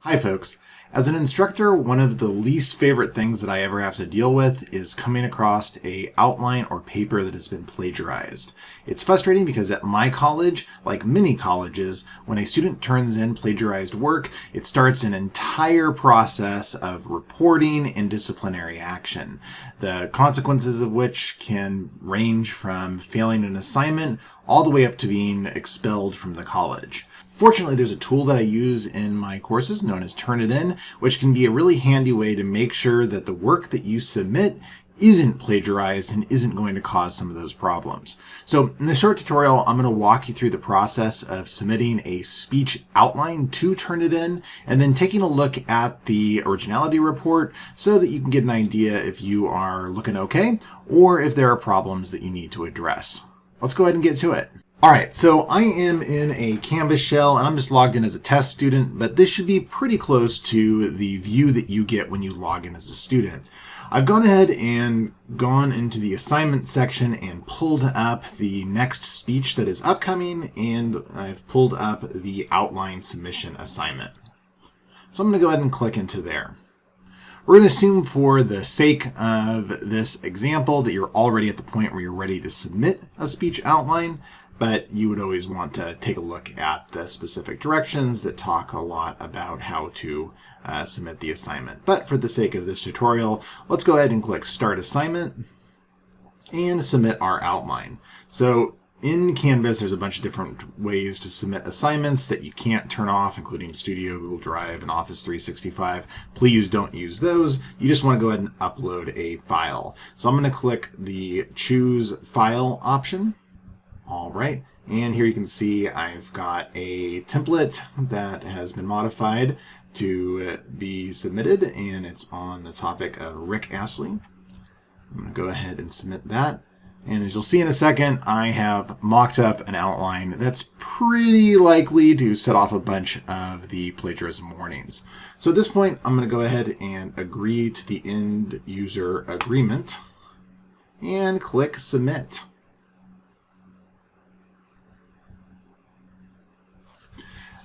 Hi folks. As an instructor, one of the least favorite things that I ever have to deal with is coming across a outline or paper that has been plagiarized. It's frustrating because at my college, like many colleges, when a student turns in plagiarized work, it starts an entire process of reporting and disciplinary action, the consequences of which can range from failing an assignment all the way up to being expelled from the college. Fortunately, there's a tool that I use in my courses known as Turnitin, which can be a really handy way to make sure that the work that you submit isn't plagiarized and isn't going to cause some of those problems. So in this short tutorial, I'm going to walk you through the process of submitting a speech outline to Turnitin and then taking a look at the originality report so that you can get an idea if you are looking okay or if there are problems that you need to address. Let's go ahead and get to it. All right, so I am in a Canvas shell and I'm just logged in as a test student, but this should be pretty close to the view that you get when you log in as a student. I've gone ahead and gone into the assignment section and pulled up the next speech that is upcoming and I've pulled up the outline submission assignment. So I'm going to go ahead and click into there. We're going to assume for the sake of this example that you're already at the point where you're ready to submit a speech outline but you would always want to take a look at the specific directions that talk a lot about how to uh, submit the assignment. But for the sake of this tutorial, let's go ahead and click Start Assignment and submit our outline. So in Canvas, there's a bunch of different ways to submit assignments that you can't turn off, including Studio, Google Drive, and Office 365. Please don't use those. You just want to go ahead and upload a file. So I'm going to click the Choose File option all right, and here you can see I've got a template that has been modified to be submitted, and it's on the topic of Rick Astley. I'm going to go ahead and submit that. And as you'll see in a second, I have mocked up an outline that's pretty likely to set off a bunch of the plagiarism warnings. So at this point, I'm going to go ahead and agree to the end user agreement and click submit.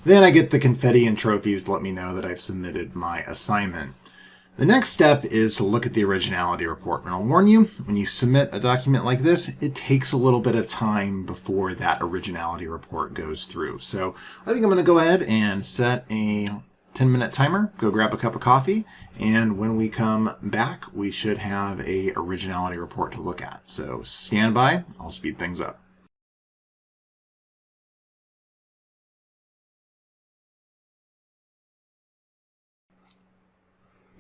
Then I get the confetti and trophies to let me know that I've submitted my assignment. The next step is to look at the originality report. And I'll warn you, when you submit a document like this, it takes a little bit of time before that originality report goes through. So I think I'm going to go ahead and set a 10 minute timer, go grab a cup of coffee, and when we come back, we should have a originality report to look at. So stand by, I'll speed things up.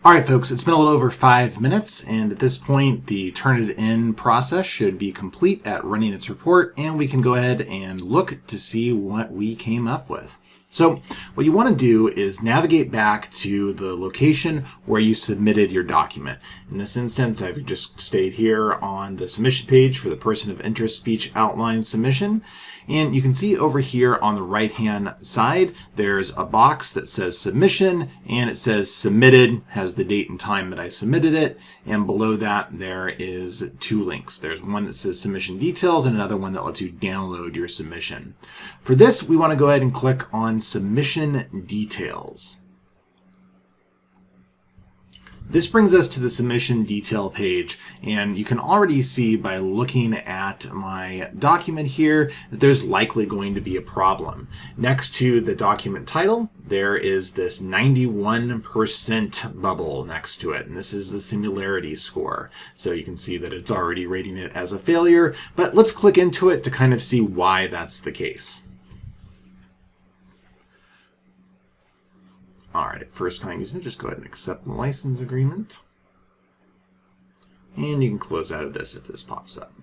All right, folks, it's been a little over five minutes, and at this point, the Turnitin process should be complete at running its report, and we can go ahead and look to see what we came up with. So what you want to do is navigate back to the location where you submitted your document. In this instance, I've just stayed here on the submission page for the person of interest speech outline submission. And you can see over here on the right hand side, there's a box that says submission and it says submitted, has the date and time that I submitted it. And below that, there is two links. There's one that says submission details and another one that lets you download your submission. For this, we want to go ahead and click on submission details. This brings us to the submission detail page, and you can already see by looking at my document here that there's likely going to be a problem. Next to the document title, there is this 91% bubble next to it, and this is the similarity score. So you can see that it's already rating it as a failure, but let's click into it to kind of see why that's the case. All right, first time using it, just go ahead and accept the license agreement. And you can close out of this if this pops up.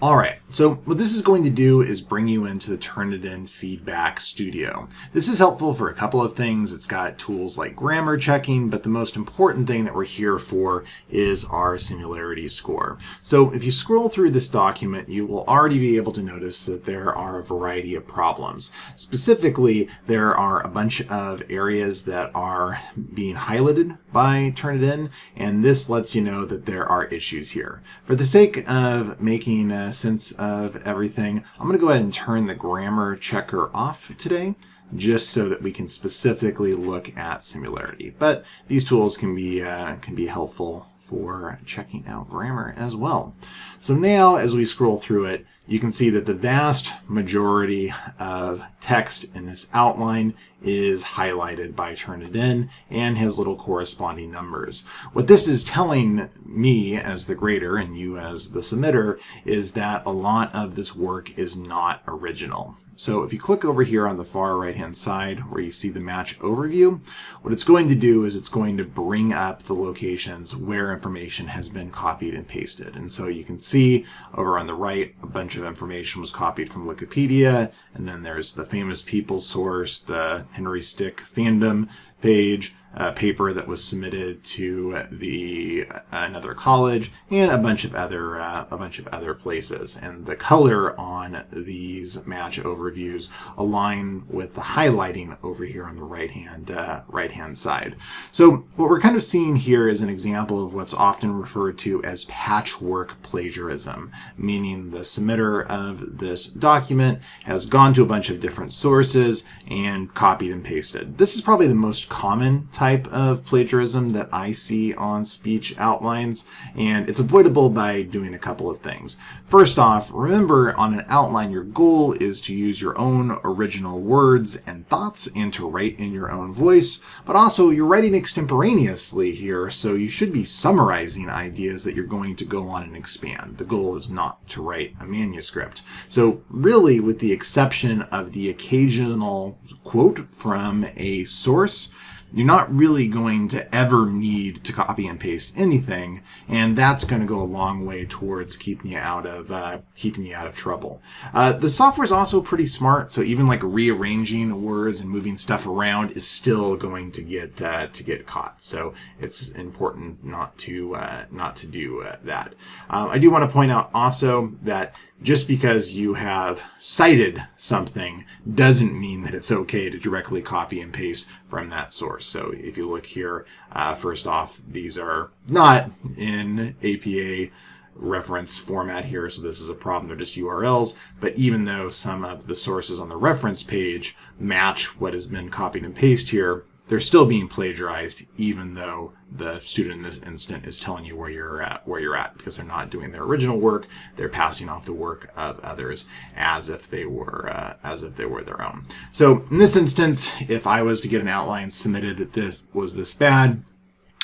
All right, so what this is going to do is bring you into the Turnitin Feedback Studio. This is helpful for a couple of things. It's got tools like grammar checking, but the most important thing that we're here for is our similarity score. So if you scroll through this document, you will already be able to notice that there are a variety of problems. Specifically, there are a bunch of areas that are being highlighted by Turnitin, and this lets you know that there are issues here. For the sake of making sense of everything, I'm going to go ahead and turn the grammar checker off today. just so that we can specifically look at similarity. But these tools can be, uh, can be helpful for checking out grammar as well. So now as we scroll through it, you can see that the vast majority of text in this outline is highlighted by Turnitin and has little corresponding numbers. What this is telling me as the grader and you as the submitter is that a lot of this work is not original. So if you click over here on the far right hand side where you see the match overview, what it's going to do is it's going to bring up the locations where information has been copied and pasted. And so you can see over on the right, a bunch of information was copied from Wikipedia, and then there's the famous people source, the Henry Stick fandom page, uh, paper that was submitted to the uh, another college and a bunch of other uh, a bunch of other places. And the color on these match overviews align with the highlighting over here on the right hand uh, right hand side. So what we're kind of seeing here is an example of what's often referred to as patchwork plagiarism meaning the submitter of this document has gone to a bunch of different sources and copied and pasted. This is probably the most common type type of plagiarism that I see on speech outlines, and it's avoidable by doing a couple of things. First off, remember on an outline, your goal is to use your own original words and thoughts and to write in your own voice, but also you're writing extemporaneously here, so you should be summarizing ideas that you're going to go on and expand. The goal is not to write a manuscript. So really, with the exception of the occasional quote from a source, you're not really going to ever need to copy and paste anything, and that's going to go a long way towards keeping you out of uh, keeping you out of trouble. Uh, the software is also pretty smart, so even like rearranging words and moving stuff around is still going to get uh, to get caught. So it's important not to uh, not to do uh, that. Um, I do want to point out also that just because you have cited something doesn't mean that it's okay to directly copy and paste from that So if you look here, uh, first off, these are not in APA reference format here, so this is a problem. They're just URLs, but even though some of the sources on the reference page match what has been copied and pasted here, they're still being plagiarized even though the student in this instant is telling you where you're at where you're at because they're not doing their original work. They're passing off the work of others as if they were uh, as if they were their own. So in this instance if i was to get an outline submitted that this was this bad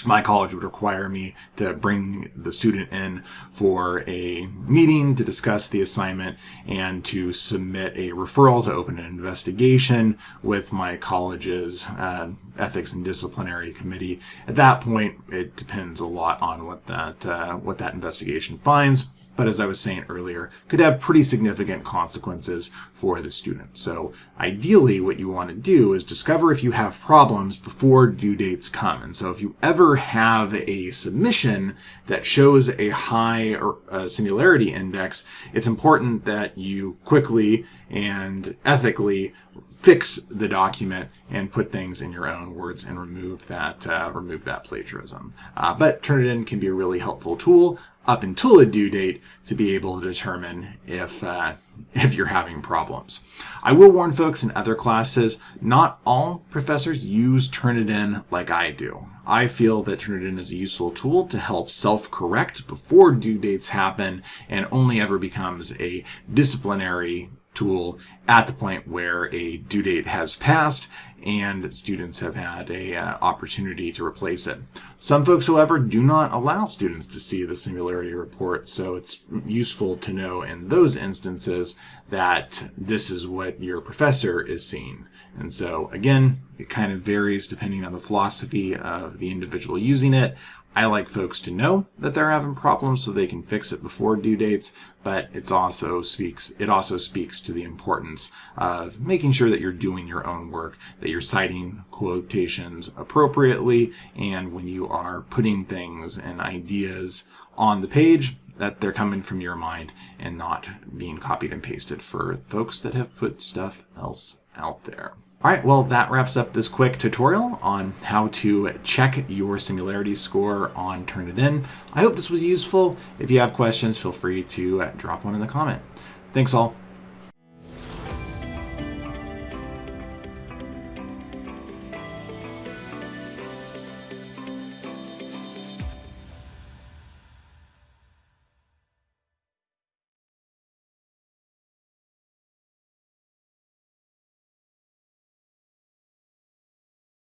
my college would require me to bring the student in for a meeting to discuss the assignment and to submit a referral to open an investigation with my college's uh, ethics and disciplinary committee. At that point, it depends a lot on what that uh, what that investigation finds but as I was saying earlier, could have pretty significant consequences for the student. So ideally, what you want to do is discover if you have problems before due dates come. And so if you ever have a submission that shows a high uh, similarity index, it's important that you quickly and ethically fix the document and put things in your own words and remove that uh, remove that plagiarism. Uh, but Turnitin can be a really helpful tool up until a due date to be able to determine if uh, if you're having problems. I will warn folks in other classes, not all professors use Turnitin like I do. I feel that Turnitin is a useful tool to help self-correct before due dates happen and only ever becomes a disciplinary tool at the point where a due date has passed and students have had a uh, opportunity to replace it. Some folks, however, do not allow students to see the similarity report, so it's useful to know in those instances that this is what your professor is seeing. And so again, it kind of varies depending on the philosophy of the individual using it. I like folks to know that they're having problems so they can fix it before due dates, but it's also speaks it also speaks to the importance of making sure that you're doing your own work, that you're citing quotations appropriately, and when you are putting things and ideas on the page, that they're coming from your mind and not being copied and pasted for folks that have put stuff else out there. All right, well, that wraps up this quick tutorial on how to check your similarity score on Turnitin. I hope this was useful. If you have questions, feel free to drop one in the comment. Thanks all.